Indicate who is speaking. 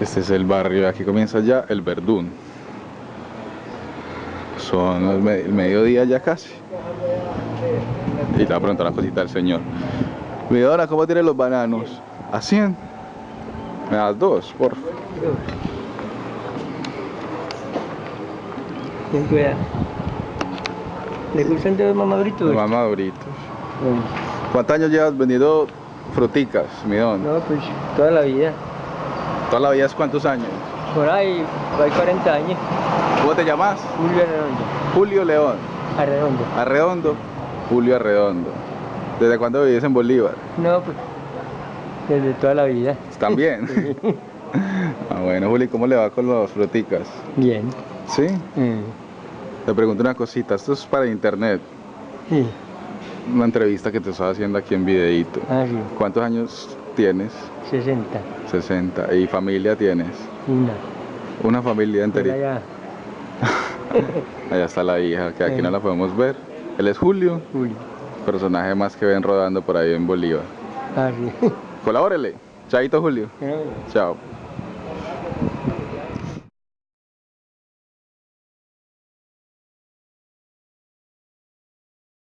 Speaker 1: Este es el barrio, aquí comienza ya el Verdún. Son el, me- el mediodía ya casi. Y le voy a preguntar una cosita al señor. Vidora, ¿cómo tienen los bananos? ¿A 100? Me das dos, por favor.
Speaker 2: Ten cuidado. ¿Le gustan de los más maduritos?
Speaker 1: Los ¿Cuántos años llevas vendiendo fruticas, midón?
Speaker 2: No, pues toda la vida.
Speaker 1: ¿Toda la vida es cuántos años?
Speaker 2: Por ahí, hay 40 años.
Speaker 1: ¿Cómo te llamas?
Speaker 2: Julio Arredondo.
Speaker 1: Julio León.
Speaker 2: Arredondo.
Speaker 1: Arredondo. Julio Arredondo. ¿Desde cuándo vives en Bolívar?
Speaker 2: No, pues desde toda la vida.
Speaker 1: ¿Están bien? ah, bueno, Juli, ¿cómo le va con las fruticas?
Speaker 2: Bien.
Speaker 1: ¿Sí?
Speaker 2: Mm,
Speaker 1: Te pregunto una cosita, esto es para internet,
Speaker 2: Sí.
Speaker 1: una entrevista que te estaba haciendo aquí en videíto.
Speaker 2: Ah, sí.
Speaker 1: ¿Cuántos años tienes?
Speaker 2: 60.
Speaker 1: 60. ¿Y familia tienes?
Speaker 2: Una.
Speaker 1: Una familia enterita.
Speaker 2: allá.
Speaker 1: Allá está la hija, que aquí
Speaker 2: Sí.
Speaker 1: no la podemos ver. Él es Julio,
Speaker 2: Julio.
Speaker 1: personaje más que ven rodando por ahí en Bolívar.
Speaker 2: Ah, sí.
Speaker 1: Colabórele. Chaito Julio. Chao.